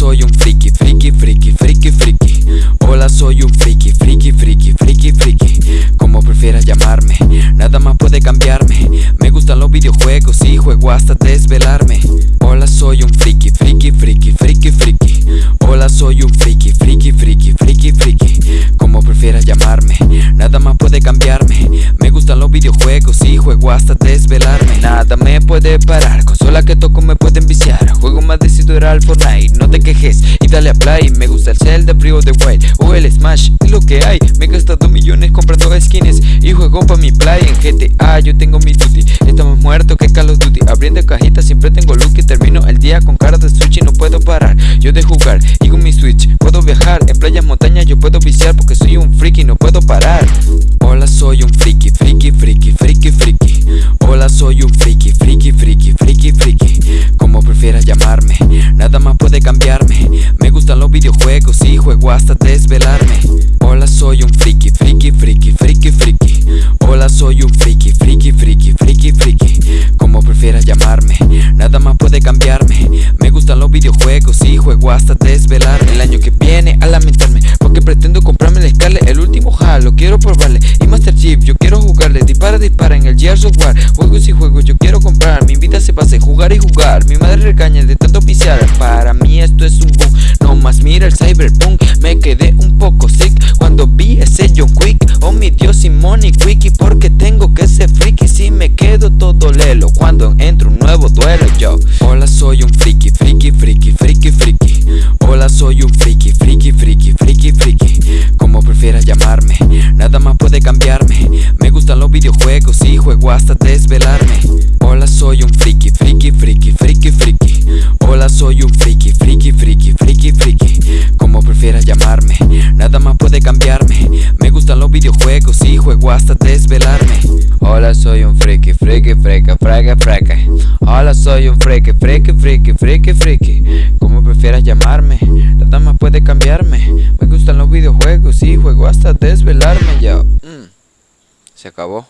soy un friki, friki, friki, friki, friki Hola soy un friki, friki, friki, friki, friki Como prefieras llamarme, nada más puede cambiarme Me gustan los videojuegos y juego hasta desvelarme Hola soy un friki, friki, friki, friki, friki Hola soy un friki, friki, friki, friki, friki Como prefieras llamarme, nada más puede cambiarme Me gustan los videojuegos y juego hasta desvelarme Nada me puede parar, consola que toco me pueden viciar Decidido era el no te quejes y dale a play. Me gusta el Zelda, Brio de Wild. O el Smash, es lo que hay. Me he gastado millones comprando skins y juego pa' mi play. En GTA yo tengo mi duty, estamos muertos que Call of Duty. Abriendo cajitas siempre tengo look y termino el día con cara de sushi No puedo parar, yo de jugar y con mi switch Puedo viajar, en playas, montañas yo puedo viciar Porque soy un cambiarme. Me gustan los videojuegos y juego hasta desvelarme. Hola soy un friki, friki, friki, friki, friki. Hola soy un friki, friki, friki, friki, friki. Como prefieras llamarme, nada más puede cambiarme. Me gustan los videojuegos y juego hasta desvelarme. El año que viene a lamentarme Porque pretendo comprarme el Scarlet, el último Halo. Quiero probarle y Master Chief, yo quiero jugarle. Dispara, dispara en el Gears War. Juegos y juegos yo quiero comprar. Mi vida se pasa en jugar y jugar. Mi madre regaña de hasta desvelarme Hola soy un friki, friki, friki, friki, friki Hola soy un friki, friki, friki, friki, friki Como prefieras llamarme Nada más puede cambiarme Me gustan los videojuegos y juego hasta desvelarme Hola soy un friki, friki, friki, friki, friki Hola soy un friki, friki, friki, friki, friki Como prefieras llamarme Nada más puede cambiarme Me gustan los videojuegos y juego hasta desvelarme Mm, Se acabó